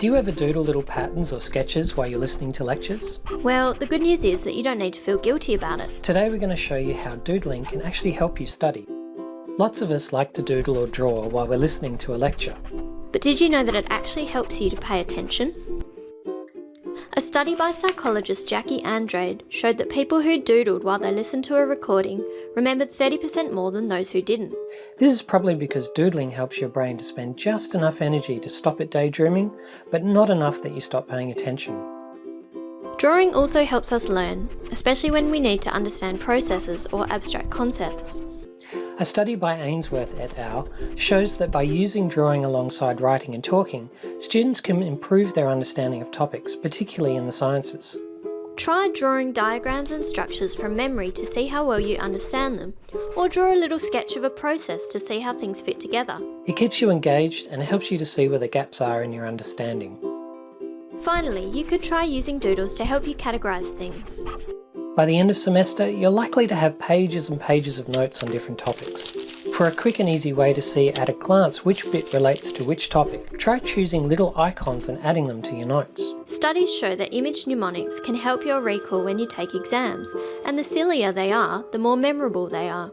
Do you ever doodle little patterns or sketches while you're listening to lectures? Well, the good news is that you don't need to feel guilty about it. Today we're going to show you how doodling can actually help you study. Lots of us like to doodle or draw while we're listening to a lecture. But did you know that it actually helps you to pay attention? A study by psychologist Jackie Andrade showed that people who doodled while they listened to a recording remembered 30% more than those who didn't. This is probably because doodling helps your brain to spend just enough energy to stop it daydreaming, but not enough that you stop paying attention. Drawing also helps us learn, especially when we need to understand processes or abstract concepts. A study by Ainsworth et al. shows that by using drawing alongside writing and talking, students can improve their understanding of topics, particularly in the sciences. Try drawing diagrams and structures from memory to see how well you understand them, or draw a little sketch of a process to see how things fit together. It keeps you engaged and helps you to see where the gaps are in your understanding. Finally, you could try using doodles to help you categorise things. By the end of semester, you're likely to have pages and pages of notes on different topics. For a quick and easy way to see at a glance which bit relates to which topic, try choosing little icons and adding them to your notes. Studies show that image mnemonics can help your recall when you take exams, and the sillier they are, the more memorable they are.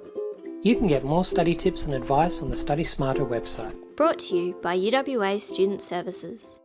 You can get more study tips and advice on the Study Smarter website. Brought to you by UWA Student Services.